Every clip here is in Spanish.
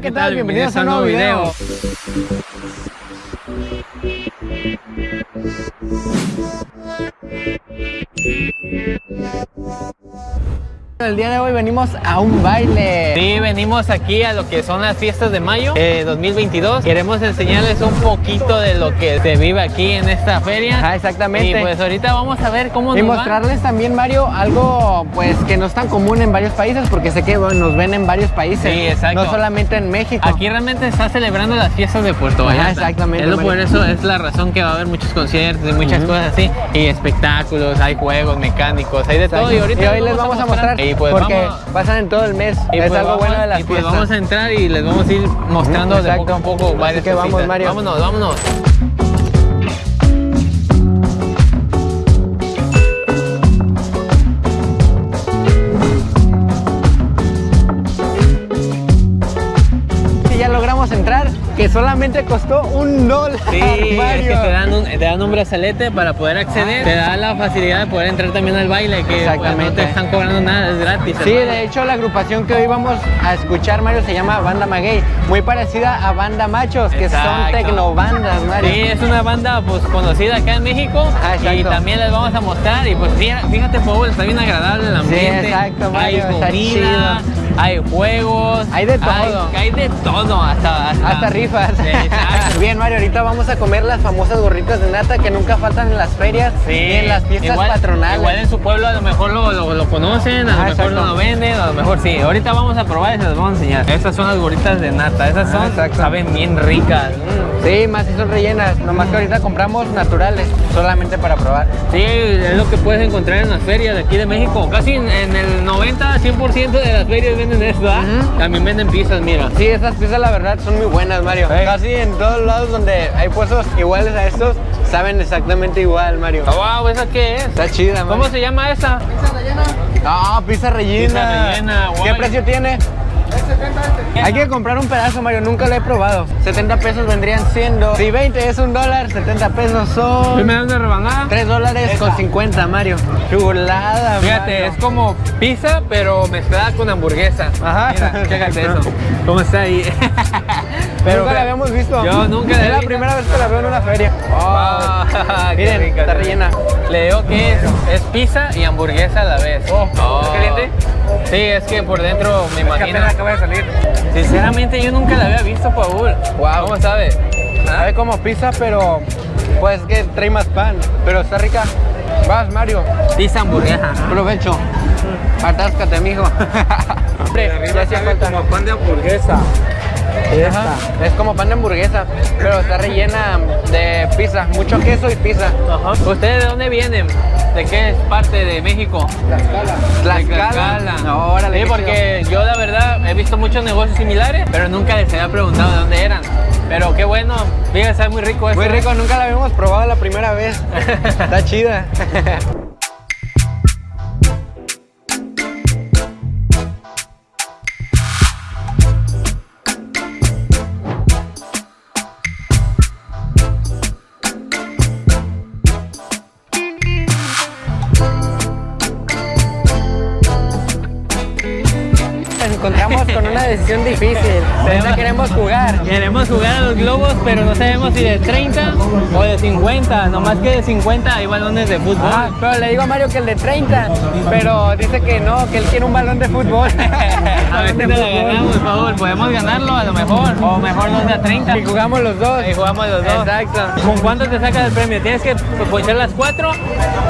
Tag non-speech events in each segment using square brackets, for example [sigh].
¿qué tal? Bienvenidos a un nuevo video. El día de hoy venimos a un baile. Sí, venimos aquí a lo que son las fiestas de mayo eh, 2022. Queremos enseñarles un poquito de lo que se vive aquí en esta feria. Ah, exactamente. Y pues ahorita vamos a ver cómo Y nos va. mostrarles también, Mario, algo pues que no es tan común en varios países porque sé que bueno, nos ven en varios países. Sí, exacto. No solamente en México. Aquí realmente se está celebrando las fiestas de Puerto Ajá, Vallarta. exactamente, Es lo por eso es la razón que va a haber muchos conciertos y muchas cosas así. Y espectáculos, hay juegos mecánicos, hay de todo. Y ahorita hoy les vamos a mostrar Y pues porque vamos- pasan en todo el mes. y es pues algo vamos- bueno de las y pues fiestas. vamos a entrar y les vamos a ir mostrando de poco a poco Así varias que vamos. Mario. Vámonos, vámonos. Solamente costó un dólar. Sí, es que te dan, un, te dan un brazalete para poder acceder. Te da la facilidad de poder entrar también al baile, que pues, no Exactamente. te están cobrando nada, es gratis. Sí, hermano. de hecho la agrupación que hoy vamos a escuchar, Mario, se llama Banda Maguey, muy parecida a Banda Machos, que son tecnobandas, Mario. Sí, es una banda pues conocida acá en México Ah, y también les vamos a mostrar y pues fíjate Paul, está bien agradable el ambiente. exacto, hay Mario, está comida, hay juegos, Hay de todo. hay, de todo, hasta hasta, Hasta rifas. Sí. [laughs] Bien, Mario, ahorita vamos a comer las famosas gorritas de nata que nunca faltan en las ferias Sí, y en las fiestas igual, patronales. Igual en su pueblo a lo mejor lo, lo, lo conocen, a lo Ah, mejor no lo venden, a lo mejor sí. Ahorita vamos a probar y se las vamos a enseñar. Estas son las gorritas de nata, esas Ah, son, saben bien ricas. Mm. Sí, más si son rellenas, nomás que ahorita compramos naturales, solamente para probar. Sí, es lo que puedes encontrar en las ferias de aquí de México. Casi en, en el 90, 100% de las ferias venden esto, ¿ah? También venden pizzas, mira. Sí, esas piezas la verdad son muy buenas, Mario. Casi en todos lados donde hay puestos iguales a estos, saben exactamente igual, Mario. Wow, ¿esa qué es? Está chida, Mario. ¿Cómo se llama esa? Ah, pizza rellena. Pizza rellena, ¿Qué guay. precio tiene? Hay que comprar un pedazo, Mario, nunca lo he probado. 70 pesos vendrían siendo. Si 20 es un dólar, 70 pesos son. ¿Me da una rebanada? 3 dólares con 50, Mario. Chulada, Fíjate, Mario. es como pizza, pero mezclada con hamburguesa. Ajá. Mira, chécate eso. [laughs] ¿Cómo está ahí? [laughs] Pero nunca la habíamos visto. Yo nunca Es la he la primera vez que la veo en una feria. [laughs] Miren, rica, está rellena. Le digo que es, es pizza y hamburguesa a la vez. ¿Está caliente? Sí, es que por dentro me imagino. acaba de salir. Sinceramente yo nunca la había visto, Paul. Wow. ¿Cómo sabe? Sabe como pizza, pero pues que trae más pan. Pero está rica. Vas, Mario. Pizza hamburguesa. Provecho. Atáscate, mijo. [laughs] Hombre, ya hacía falta. pan de hamburguesa. Ajá, Es como pan de hamburguesa, pero está rellena de pizza, mucho queso y pizza. ¿Ustedes de dónde vienen? ¿De qué parte de México? Tlaxcala. Tlaxcala. No, órale, Sí, porque yo la verdad he visto muchos negocios similares, pero nunca les había preguntado de dónde eran. Pero qué bueno, fíjate, sabe muy rico esto. Muy rico, nunca la habíamos probado la primera vez. [laughs] Está chida. [laughs] Con una decisión difícil. ¿Dónde queremos jugar? Queremos jugar a los globos, pero no sabemos si de 30 o de 50. Nomás que de 50 hay balones de fútbol. Ah, pero le digo a Mario que el de 30, pero dice que no, que él quiere un balón de fútbol. [laughs] a ver si la [laughs] ganamos, por favor. Podemos ganarlo a lo mejor. O mejor los de a 30. Y jugamos los dos. Ahí jugamos los dos. Exacto. ¿Con cuánto te sacas el premio? ¿Tienes que ponchar las cuatro?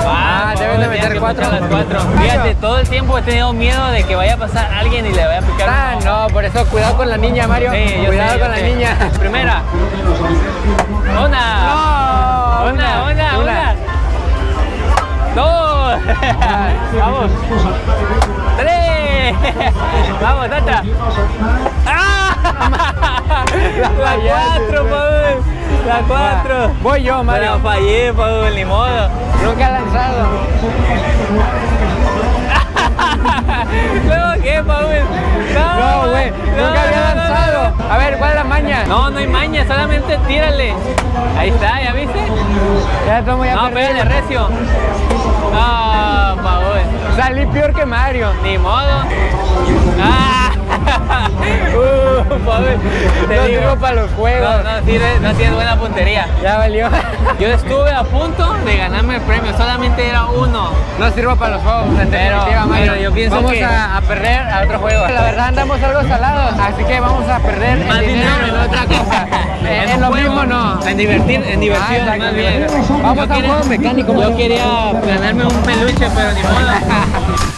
Ah, por que cuatro. ponchar las cuatro. Fíjate, todo el tiempo he tenido miedo de que vaya a pasar alguien y le vaya a picar. Ah, no, por eso cuidado con la niña, Mario. Sí, cuidado sé, con la sé. niña. Primera. Una. No, Una, una, una. Dos. [laughs] Vamos. Tres. [laughs] Vamos, Tata. [laughs] ¡Ah! La fallaste, cuatro. Paul. La cuatro. Voy yo, Mario. Pero fallé, Paul, ni modo. Nunca ha lanzado. [laughs] ¿Luego qué, Paul? No, güey. Nunca había lanzado. A ver, ¿cuál es la maña? No, no hay maña, solamente tírale. Ahí está, ¿ya viste? Ya estamos ya No, pégale recio. Ah, Paul. Salí peor que Mario. Ni modo. Ah. Te No digo. sirvo para los juegos. No, no, sirve- no tienes buena puntería. Ya valió. Yo estuve a punto de ganarme el premio, solamente era uno. No sirvo para los juegos, en Pero- yo pienso vamos que- a, a perder a otro juego. La verdad andamos algo salados, así que vamos a perder Más el dinero, dinero. en otra cosa. [laughs] En, un lo juego. mismo no. En divertir, en diversión, Ah, más bien. Vamos Yo a un juego mecánico, Yo quería ganarme un peluche, pero ni modo. [laughs]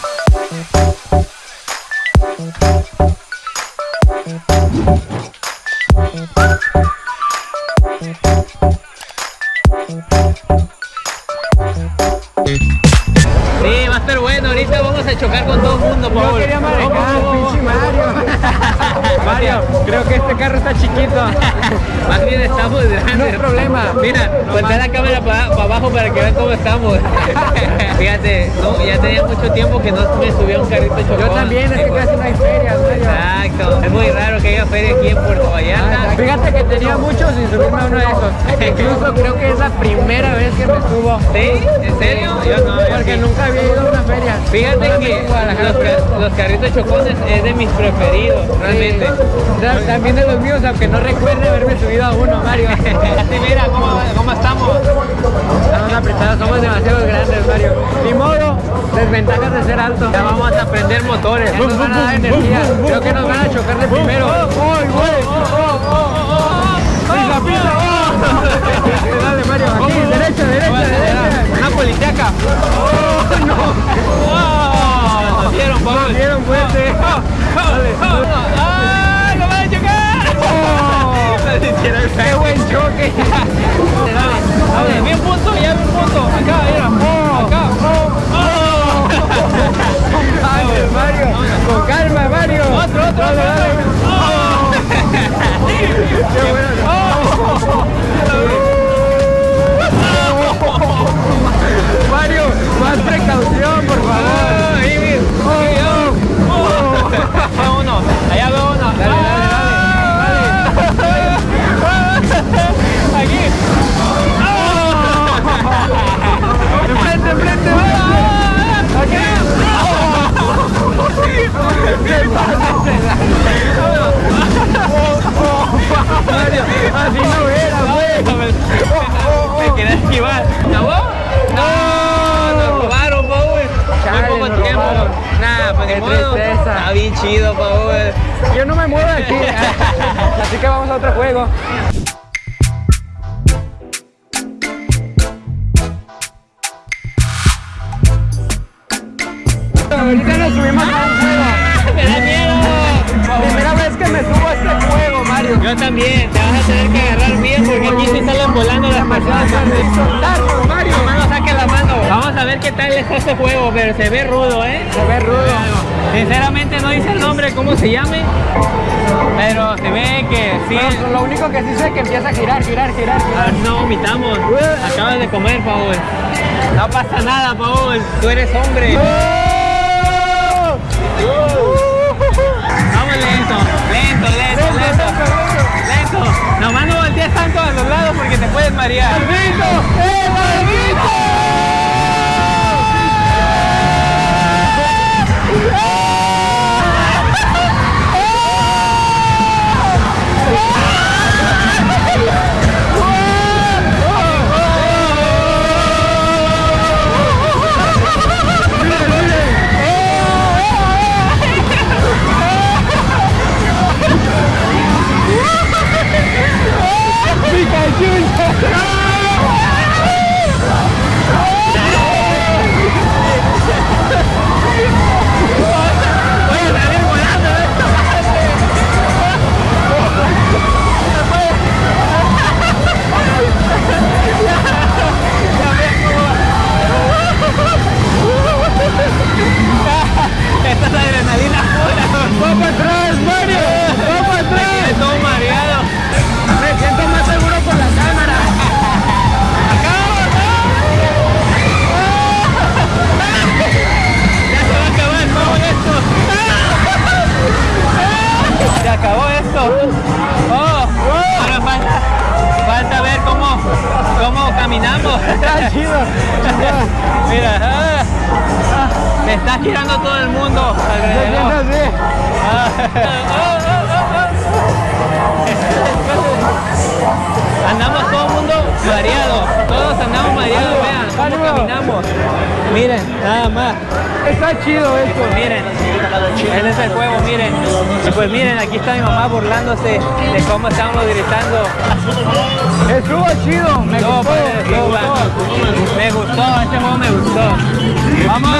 estamos grandes. No hay problema. [laughs] Mira, ponte más. la cámara para abajo para que vean cómo estamos. [laughs] Fíjate, no, ya tenía mucho tiempo que no me subía un carrito chocón. Yo también, es que casi no hay ferias, Mario. Exacto. Es muy raro que haya feria aquí en Puerto Vallarta. Fíjate que tenía mucho sin subirme a uno de esos. [laughs] Incluso creo que es la primera vez que me subo. ¿Sí? ¿En serio? Yo no, Porque nunca había ido a una feria. Fíjate que los, los carritos chocones es de mis preferidos, realmente. Sí. También de los míos, aunque no recuerde haberme subido a uno, Mario. Así mira cómo, cómo estamos. Estamos apretados, somos demasiado grandes, Mario. Ni modo, desventajas de ser alto. Ya vamos a aprender motores. Ya nos van a dar energía. Creo que nos van a chocar de primero. ¡Pisa, pisa! ¡Oh! [laughs] Dale, Mario, aquí, derecha, derecha, derecha. Una politeca. ¡Oh, no! ¡Oh! Nos dieron fuerte. Dale. Choque! Dale, dale. Un punto, ya vi un punto. Acá, mira. ¡Oh! Acá. ¡Oh! Dale, Mario. Con calma, Mario. Otro, otro, Dale, otro. dale. ¡Oh! ¡Qué bueno! [laughs] Mario, más precaución, chido, Paul. Yo no me muevo de aquí. [laughs] Así que vamos a otro juego. Ahorita nos subimos a un juego. ¡Me da miedo! Primera vez que me subo a este juego, Mario. Yo también. Te vas a tener que agarrar bien porque aquí sí salen volando las personas. Mario. A ver qué tal es este juego, pero se ve rudo, ¿eh? Se ve rudo. Sinceramente no dice el nombre, cómo se llame, pero se ve que sí. Pero lo único que sí sé es que empieza a girar, girar, girar, girar. si no vomitamos. Acabas de comer, Paul. No pasa nada, Paul. Tú eres hombre. ¡Oh! Vamos lento, lento, lento, lento. Lento. Nomás no voltees tanto a los lados porque te puedes marear. ¡Eh, mundo alrededor. andamos todo el mundo mareado, todos andamos mareados, vean cómo caminamos. Miren, nada más. Está chido esto. Miren, él es el juego, miren. Y pues miren, aquí está mi mamá burlándose de cómo estábamos gritando. Estuvo chido, me gustó, me, gustó. me gustó, este juego me gustó. Vamos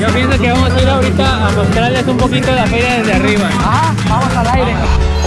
yo pienso que vamos a ir ahorita a mostrarles un poquito la feria desde arriba. Ajá, vamos al aire.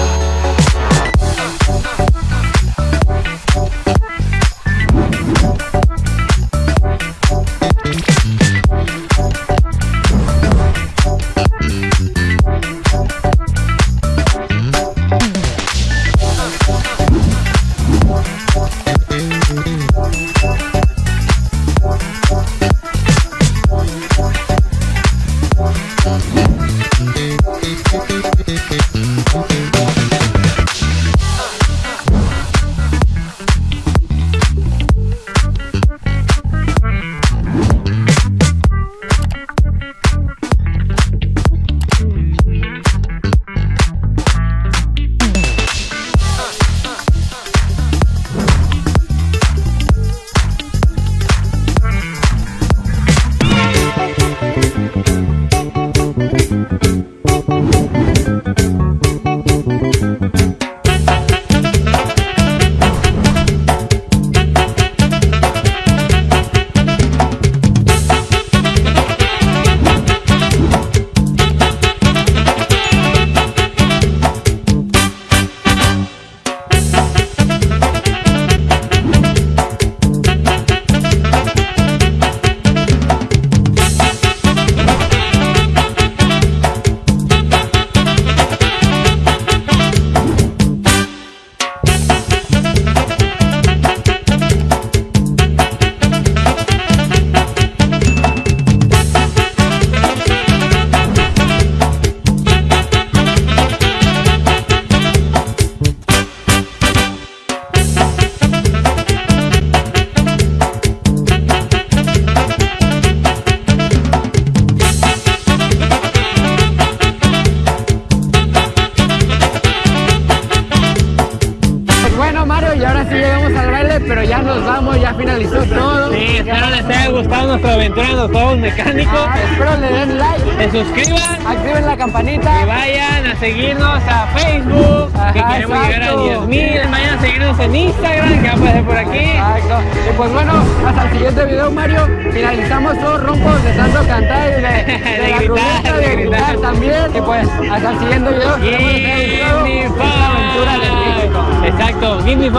Gustado nuestra aventura en los juegos mecánicos. Ah, espero le den like, Se suscriban activen la y campanita. vayan a seguirnos a Facebook, que queremos llegar a exacto. 10.000. Vayan a seguirnos en Instagram, que va a aparecer por aquí. Exacto. Y pues bueno, hasta el siguiente video, Mario. Finalizamos todos roncos de tanto cantar y de, [laughs] de, De la gritar, ruleta, de de gritar gritar. también. Y pues hasta el siguiente video. Aventura de México. Exacto, give me